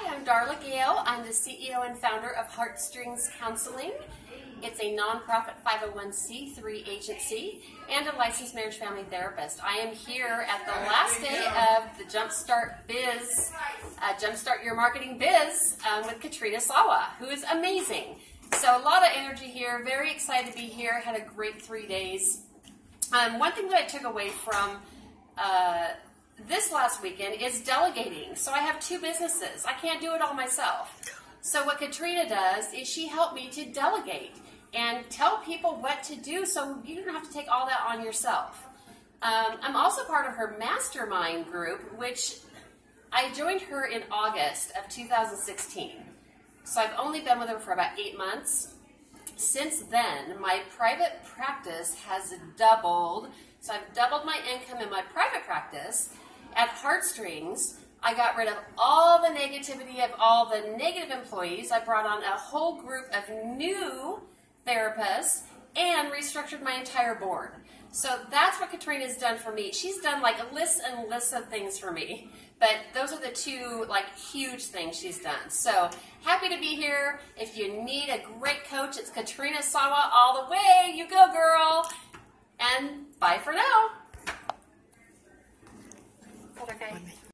Hi, I'm Darla Gale. I'm the CEO and founder of Heartstrings Counseling. It's a nonprofit 501c3 agency and a licensed marriage family therapist. I am here at the last day of the Jumpstart Biz, uh, Jumpstart Your Marketing Biz um, with Katrina Sawa, who is amazing. So a lot of energy here. Very excited to be here. Had a great three days. Um, one thing that I took away from uh, this last weekend is delegating. So I have two businesses. I can't do it all myself. So what Katrina does is she helped me to delegate and tell people what to do so you don't have to take all that on yourself. Um, I'm also part of her mastermind group, which I joined her in August of 2016. So I've only been with her for about eight months. Since then, my private practice has doubled. So I've doubled my income in my private practice. At Heartstrings, I got rid of all the negativity of all the negative employees. I brought on a whole group of new therapists and restructured my entire board. So that's what Katrina's done for me. She's done like lists and lists of things for me, but those are the two like huge things she's done. So happy to be here. If you need a great coach, it's Katrina Sawa all the way. You go, girl. And bye for now okay.